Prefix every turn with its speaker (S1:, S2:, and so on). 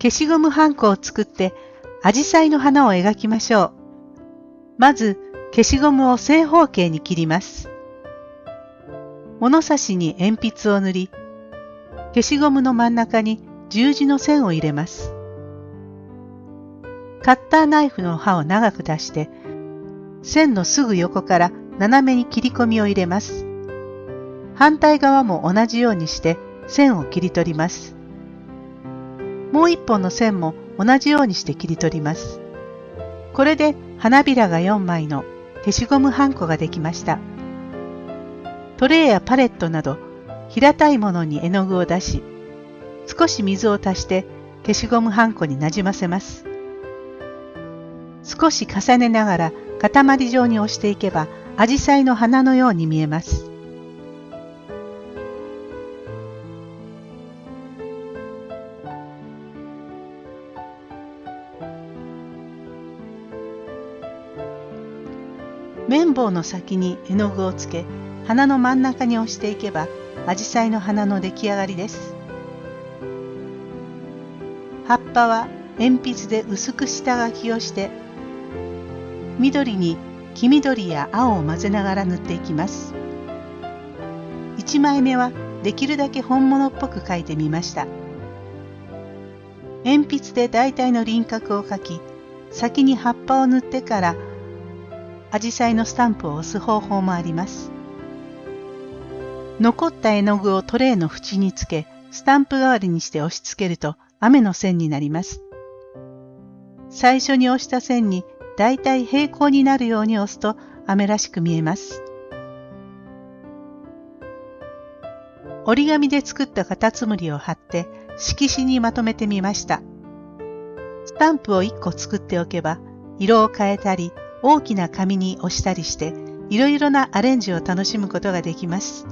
S1: 消しゴムはんこを作ってアジサイの花を描きましょう。まず消しゴムを正方形に切ります。物差しに鉛筆を塗り、消しゴムの真ん中に十字の線を入れます。カッターナイフの刃を長く出して、線のすぐ横から斜めに切り込みを入れます。反対側も同じようにして線を切り取ります。もう一本の線も同じようにして切り取ります。これで花びらが4枚の消しゴムはんこができました。トレイやパレットなど平たいものに絵の具を出し、少し水を足して消しゴムはんこになじませます。少し重ねながら塊状に押していけば、アジサイの花のように見えます。綿棒の先に絵の具をつけ花の真ん中に押していけばアジサイの花の出来上がりです。葉っぱは鉛筆で薄く下書きをして緑に黄緑や青を混ぜながら塗っていきます。1枚目はできるだけ本物っぽく描いてみました。鉛筆で大体の輪郭を描き先に葉っぱを塗ってからアジサイのスタンプを押す方法もあります残った絵の具をトレイの縁につけスタンプ代わりにして押し付けると雨の線になります最初に押した線にだいたい平行になるように押すと雨らしく見えます。折り紙で作ったカタツムリを貼って色紙にまとめてみました。スタンプを1個作っておけば色を変えたり大きな紙に押したりしていろいろなアレンジを楽しむことができます。